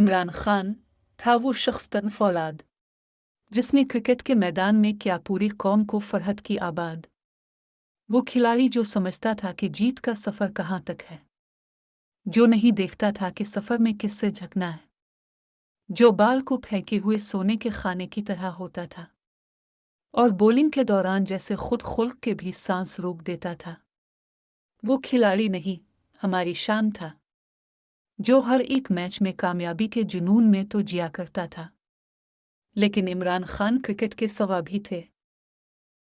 عمران خان تھا وہ شخص تن فولاد، جس نے کرکٹ کے میدان میں کیا پوری قوم کو فرحت کی آباد۔ وہ کھلاڑی جو سمجھتا تھا کہ جیت کا سفر کہاں تک ہے، جو نہیں دیکھتا تھا کہ سفر میں کس سے جھکنا ہے۔ جو بال کو پھینکے ہوئے سونے کے خانے کی طرح ہوتا تھا اور بولنگ کے دوران جیسے خود خلق کے بھی سانس روک دیتا تھا۔ وہ کھلاڑی نہیں، ہماری شان تھا۔ جو ہر ایک میچ میں کامیابی کے جنون میں تو جیا کرتا تھا۔ لیکن عمران خان کرکٹ کے سوا بھی تھے۔